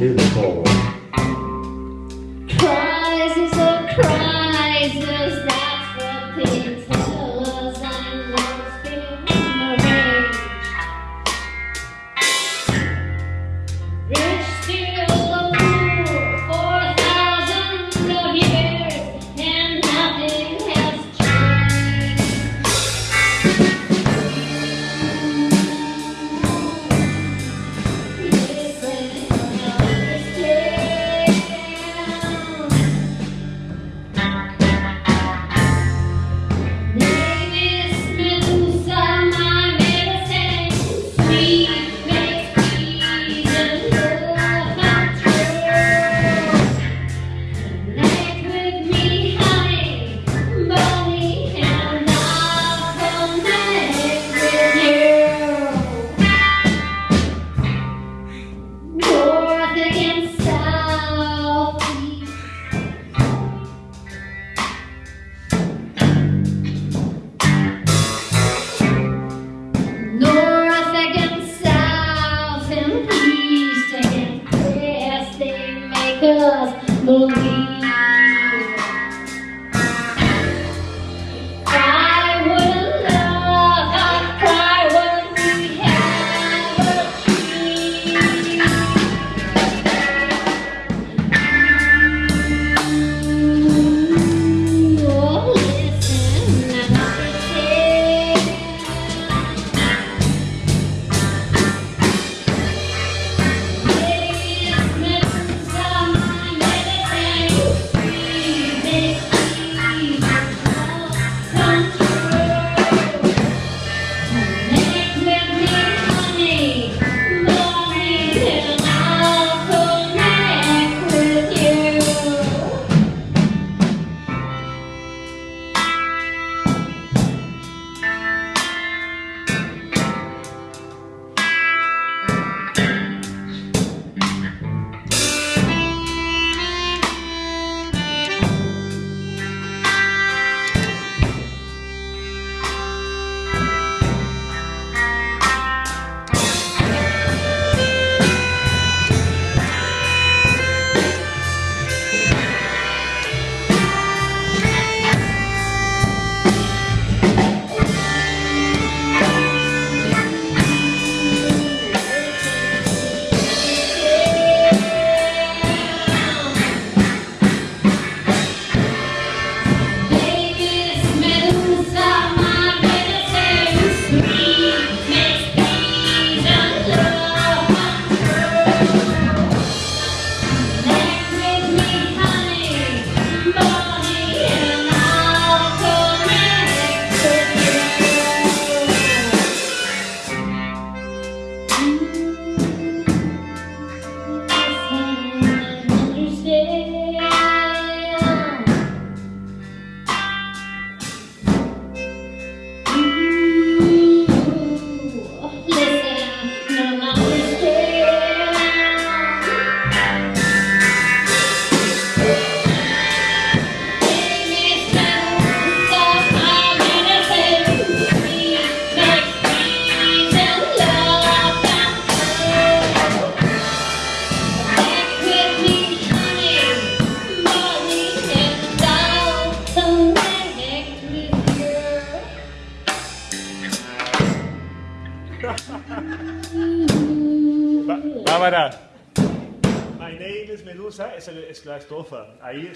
to the floor. 'Cause believe Bárbara. My name is Medusa es, el, es la estrofa. Ahí